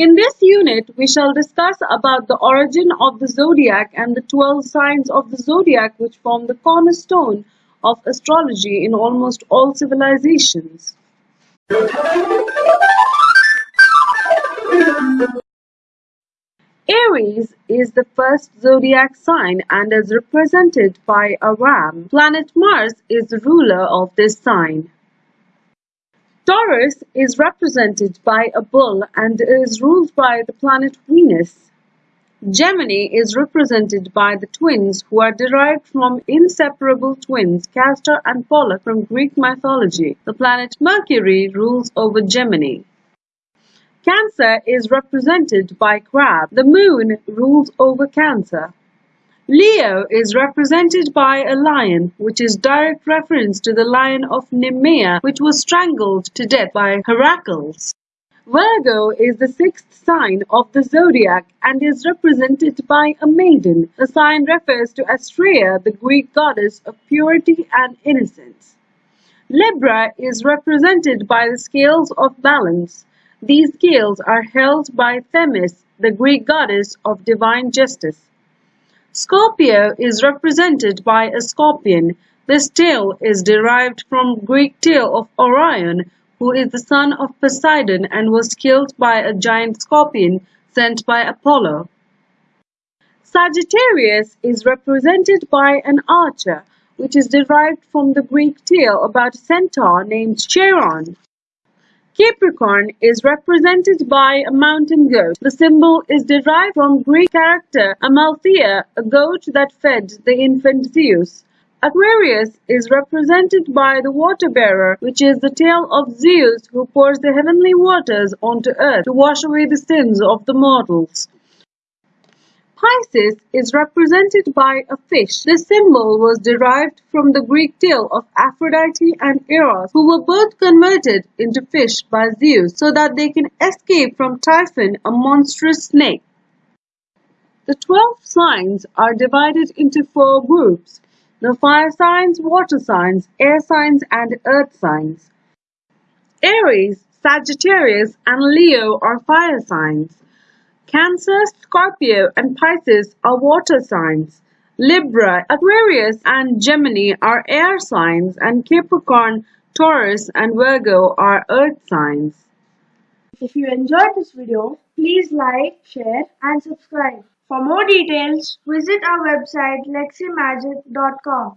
In this unit, we shall discuss about the origin of the zodiac and the 12 signs of the zodiac which form the cornerstone of astrology in almost all civilizations. Aries is the first zodiac sign and is represented by a ram. Planet Mars is the ruler of this sign. Taurus is represented by a bull and is ruled by the planet Venus. Gemini is represented by the twins who are derived from inseparable twins Castor and Pollux from Greek mythology. The planet Mercury rules over Gemini. Cancer is represented by Crab. The moon rules over Cancer. Leo is represented by a lion, which is direct reference to the lion of Nemea, which was strangled to death by Heracles. Virgo is the sixth sign of the zodiac and is represented by a maiden. The sign refers to Astrea, the Greek goddess of purity and innocence. Libra is represented by the scales of balance. These scales are held by Themis, the Greek goddess of divine justice. Scorpio is represented by a scorpion. This tale is derived from Greek tale of Orion, who is the son of Poseidon and was killed by a giant scorpion sent by Apollo. Sagittarius is represented by an archer, which is derived from the Greek tale about a centaur named Chiron. Capricorn is represented by a mountain goat. The symbol is derived from Greek character Amalthea, a goat that fed the infant Zeus. Aquarius is represented by the water bearer, which is the tale of Zeus who pours the heavenly waters onto earth to wash away the sins of the mortals. Pisces is represented by a fish. This symbol was derived from the Greek tale of Aphrodite and Eros, who were both converted into fish by Zeus so that they can escape from Typhon, a monstrous snake. The 12 signs are divided into four groups. The fire signs, water signs, air signs, and earth signs. Aries, Sagittarius, and Leo are fire signs. Cancer, Scorpio, and Pisces are water signs. Libra, Aquarius, and Gemini are air signs, and Capricorn, Taurus, and Virgo are earth signs. If you enjoyed this video, please like, share, and subscribe. For more details, visit our website leximagic.com.